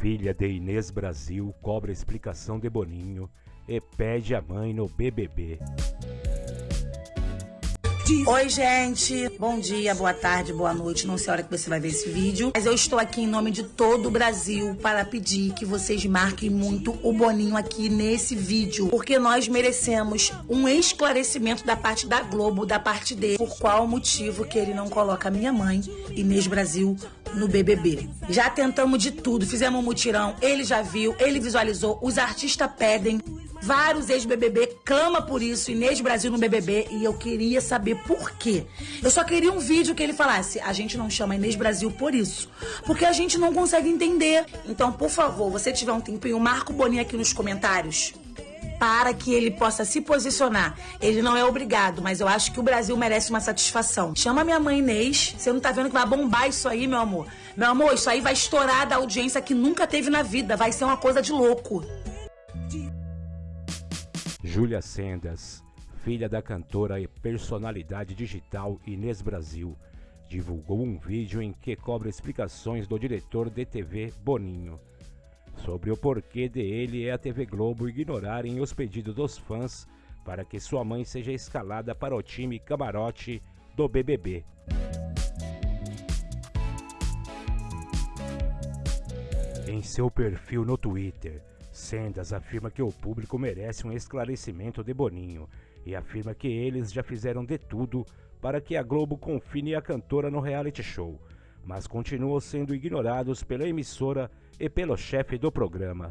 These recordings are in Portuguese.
Filha de Inês Brasil cobra explicação de Boninho e pede a mãe no BBB. Oi, gente. Bom dia, boa tarde, boa noite. Não sei a hora que você vai ver esse vídeo, mas eu estou aqui em nome de todo o Brasil para pedir que vocês marquem muito o Boninho aqui nesse vídeo, porque nós merecemos um esclarecimento da parte da Globo, da parte dele, por qual motivo que ele não coloca a minha mãe, Inês Brasil, no BBB. Já tentamos de tudo, fizemos um mutirão, ele já viu, ele visualizou, os artistas pedem. Vários ex-BBB clama por isso, Inês Brasil no BBB, e eu queria saber por quê. Eu só queria um vídeo que ele falasse, a gente não chama Inês Brasil por isso, porque a gente não consegue entender. Então, por favor, você tiver um tempinho, marca o Boninho aqui nos comentários para que ele possa se posicionar. Ele não é obrigado, mas eu acho que o Brasil merece uma satisfação. Chama minha mãe Inês, você não tá vendo que vai bombar isso aí, meu amor? Meu amor, isso aí vai estourar da audiência que nunca teve na vida, vai ser uma coisa de louco. Júlia Sendas, filha da cantora e personalidade digital Inês Brasil, divulgou um vídeo em que cobra explicações do diretor de TV Boninho sobre o porquê de ele e a TV Globo ignorarem os pedidos dos fãs para que sua mãe seja escalada para o time camarote do BBB. Em seu perfil no Twitter, Sendas afirma que o público merece um esclarecimento de Boninho e afirma que eles já fizeram de tudo para que a Globo confine a cantora no reality show, mas continuam sendo ignorados pela emissora e pelo chefe do programa.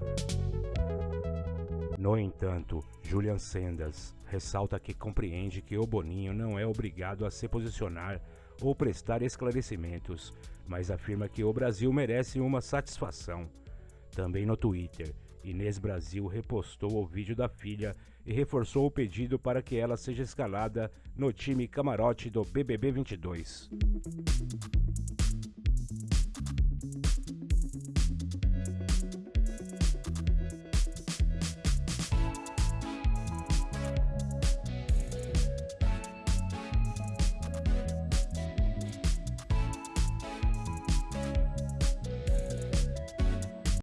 No entanto, Julian Sendas ressalta que compreende que o Boninho não é obrigado a se posicionar ou prestar esclarecimentos, mas afirma que o Brasil merece uma satisfação. Também no Twitter, Inês Brasil repostou o vídeo da filha e reforçou o pedido para que ela seja escalada no time camarote do BBB 22.